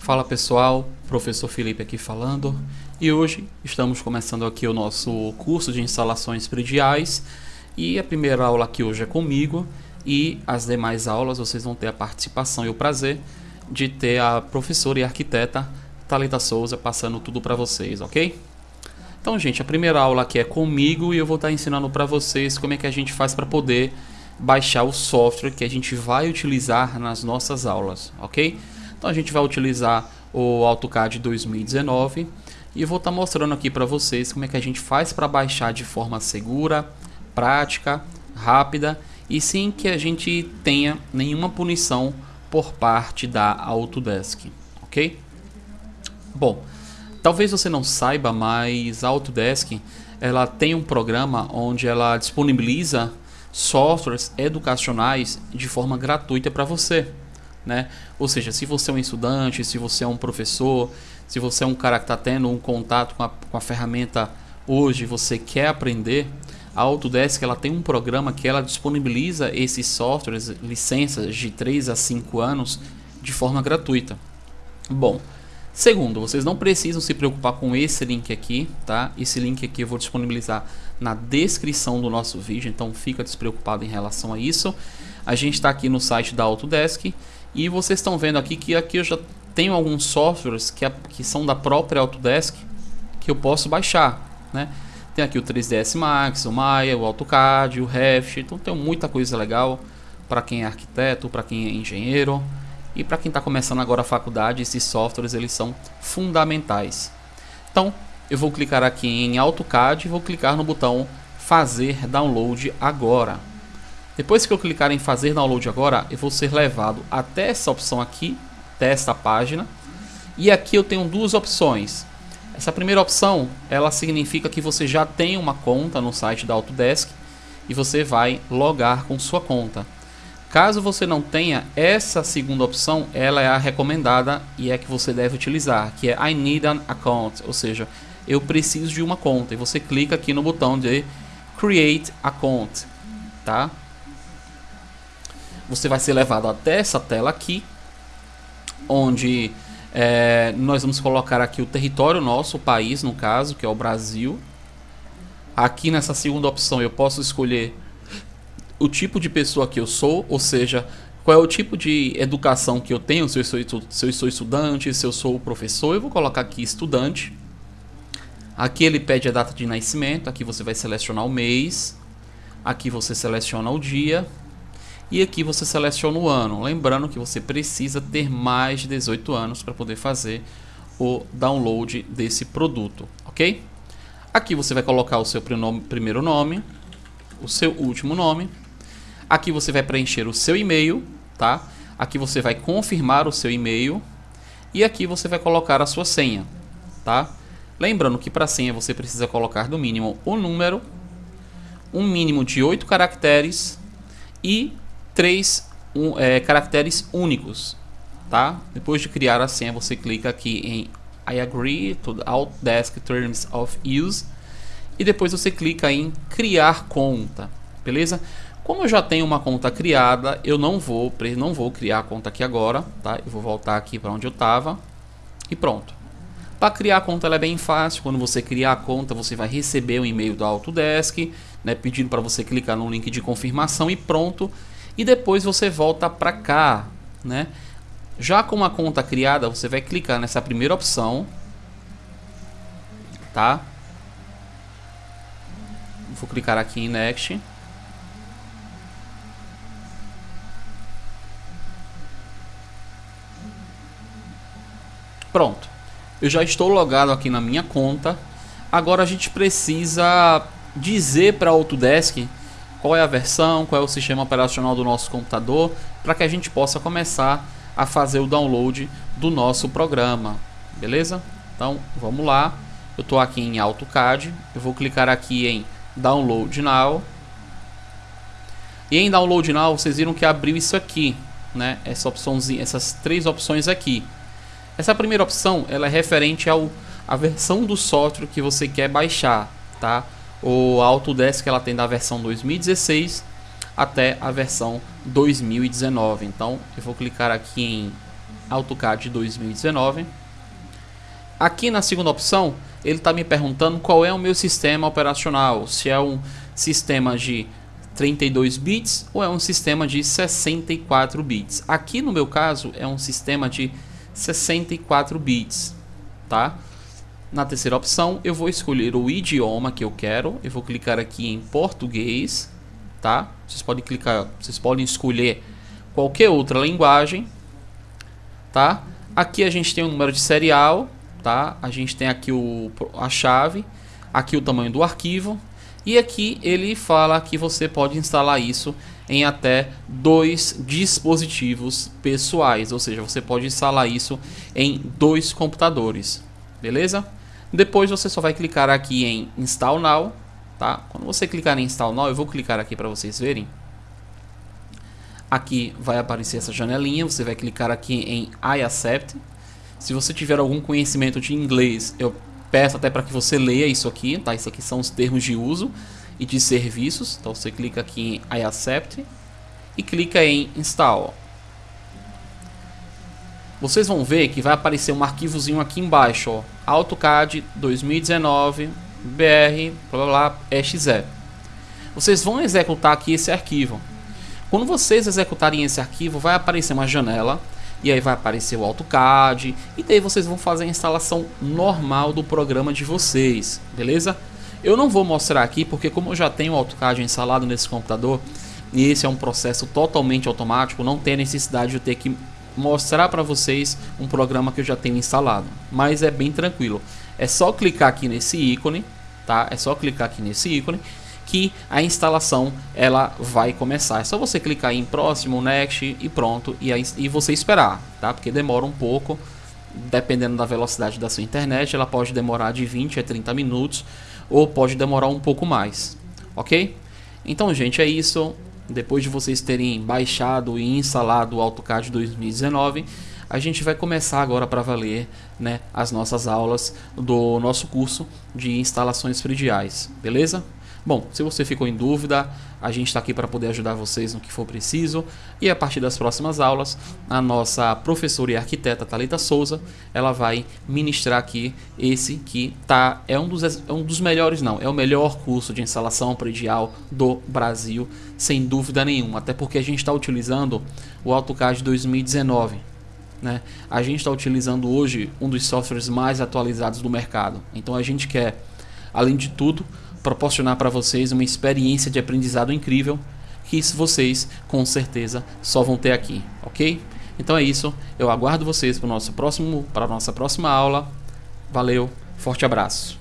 Fala pessoal, professor Felipe aqui falando e hoje estamos começando aqui o nosso curso de instalações prediais e a primeira aula aqui hoje é comigo e as demais aulas vocês vão ter a participação e o prazer de ter a professora e arquiteta Talita Souza passando tudo para vocês, ok? Então gente, a primeira aula aqui é comigo e eu vou estar ensinando para vocês como é que a gente faz para poder baixar o software que a gente vai utilizar nas nossas aulas, ok? Então a gente vai utilizar o AutoCAD 2019 e vou estar mostrando aqui para vocês como é que a gente faz para baixar de forma segura, prática, rápida e sem que a gente tenha nenhuma punição por parte da Autodesk, ok? Bom, talvez você não saiba, mas a Autodesk ela tem um programa onde ela disponibiliza softwares educacionais de forma gratuita para você. Né? Ou seja, se você é um estudante, se você é um professor, se você é um cara que está tendo um contato com a, com a ferramenta hoje, você quer aprender, a Autodesk ela tem um programa que ela disponibiliza esses softwares, licenças de 3 a 5 anos de forma gratuita. Bom, Segundo, vocês não precisam se preocupar com esse link aqui, tá? Esse link aqui eu vou disponibilizar na descrição do nosso vídeo, então fica despreocupado em relação a isso. A gente está aqui no site da Autodesk e vocês estão vendo aqui que aqui eu já tenho alguns softwares que, que são da própria Autodesk que eu posso baixar, né? Tem aqui o 3ds Max, o Maya, o AutoCAD, o Revit, então tem muita coisa legal para quem é arquiteto, para quem é engenheiro. E para quem está começando agora a faculdade, esses softwares eles são fundamentais. Então, eu vou clicar aqui em AutoCAD e vou clicar no botão fazer download agora. Depois que eu clicar em fazer download agora, eu vou ser levado até essa opção aqui, até esta página. E aqui eu tenho duas opções. Essa primeira opção, ela significa que você já tem uma conta no site da Autodesk e você vai logar com sua conta. Caso você não tenha, essa segunda opção, ela é a recomendada e é que você deve utilizar, que é I need an account, ou seja, eu preciso de uma conta. E você clica aqui no botão de Create Account, tá? Você vai ser levado até essa tela aqui, onde é, nós vamos colocar aqui o território nosso, o país no caso, que é o Brasil. Aqui nessa segunda opção eu posso escolher o tipo de pessoa que eu sou, ou seja, qual é o tipo de educação que eu tenho, se eu sou, se eu sou estudante, se eu sou professor, eu vou colocar aqui estudante. Aqui ele pede a data de nascimento, aqui você vai selecionar o mês, aqui você seleciona o dia e aqui você seleciona o ano. Lembrando que você precisa ter mais de 18 anos para poder fazer o download desse produto, ok? Aqui você vai colocar o seu primeiro nome, o seu último nome Aqui você vai preencher o seu e-mail, tá? Aqui você vai confirmar o seu e-mail e aqui você vai colocar a sua senha, tá? Lembrando que para senha você precisa colocar no mínimo o número, um mínimo de 8 caracteres e 3 um, é, caracteres únicos, tá? Depois de criar a senha, você clica aqui em I agree to Outdesk Terms of Use e depois você clica em criar conta, beleza? Como eu já tenho uma conta criada, eu não vou, não vou criar a conta aqui agora, tá? Eu vou voltar aqui para onde eu estava e pronto. Para criar a conta ela é bem fácil, quando você criar a conta você vai receber um e-mail do Autodesk, né, pedindo para você clicar no link de confirmação e pronto. E depois você volta para cá, né? Já com uma conta criada, você vai clicar nessa primeira opção, tá? Vou clicar aqui em Next. Pronto. Eu já estou logado aqui na minha conta. Agora a gente precisa dizer para Autodesk qual é a versão, qual é o sistema operacional do nosso computador, para que a gente possa começar a fazer o download do nosso programa, beleza? Então vamos lá, eu estou aqui em AutoCAD, eu vou clicar aqui em Download Now, e em Download Now vocês viram que abriu isso aqui, né? Essa opçãozinha, essas três opções aqui. Essa primeira opção ela é referente ao a versão do software que você quer baixar, tá? O Autodesk ela tem da versão 2016 até a versão 2019. Então eu vou clicar aqui em AutoCAD 2019. Aqui na segunda opção, ele está me perguntando qual é o meu sistema operacional, se é um sistema de 32 bits ou é um sistema de 64 bits. Aqui no meu caso é um sistema de 64 bits, tá? Na terceira opção eu vou escolher o idioma que eu quero, eu vou clicar aqui em português, tá? Vocês podem clicar, vocês podem escolher qualquer outra linguagem, tá? Aqui a gente tem o número de serial, tá? A gente tem aqui o, a chave, aqui o tamanho do arquivo e aqui ele fala que você pode instalar isso em até dois dispositivos pessoais, ou seja, você pode instalar isso em dois computadores, beleza? Depois você só vai clicar aqui em Install Now, tá? Quando você clicar em Install Now, eu vou clicar aqui para vocês verem. Aqui vai aparecer essa janelinha, você vai clicar aqui em I Accept. Se você tiver algum conhecimento de inglês, eu peço até para que você leia isso aqui, tá? Isso aqui são os termos de uso e de serviços. Então você clica aqui em I Accept e clica em Install. Vocês vão ver que vai aparecer um arquivozinho aqui embaixo, ó, AutoCAD 2019 BR blá blá. Vocês vão executar aqui esse arquivo. Quando vocês executarem esse arquivo, vai aparecer uma janela e aí vai aparecer o AutoCAD e daí vocês vão fazer a instalação normal do programa de vocês, beleza? Eu não vou mostrar aqui porque como eu já tenho o AutoCAD instalado nesse computador e esse é um processo totalmente automático, não tem necessidade de eu ter que mostrar para vocês um programa que eu já tenho instalado, mas é bem tranquilo. É só clicar aqui nesse ícone, tá? É só clicar aqui nesse ícone que a instalação ela vai começar. É só você clicar em próximo, next e pronto e, aí, e você esperar, tá? Porque demora um pouco, dependendo da velocidade da sua internet, ela pode demorar de 20 a 30 minutos ou pode demorar um pouco mais, ok? Então, gente, é isso. Depois de vocês terem baixado e instalado o AutoCAD 2019, a gente vai começar agora para valer né, as nossas aulas do nosso curso de instalações prediais, beleza? Bom, se você ficou em dúvida, a gente está aqui para poder ajudar vocês no que for preciso. E a partir das próximas aulas, a nossa professora e arquiteta Talita Souza, ela vai ministrar aqui esse que tá é um dos é um dos melhores não, é o melhor curso de instalação predial do Brasil, sem dúvida nenhuma. Até porque a gente está utilizando o AutoCAD 2019. Né? A gente está utilizando hoje um dos softwares mais atualizados do mercado. Então a gente quer, além de tudo, proporcionar para vocês uma experiência de aprendizado incrível que vocês com certeza só vão ter aqui, ok? Então é isso, eu aguardo vocês para próximo, para a nossa próxima aula. Valeu, forte abraço.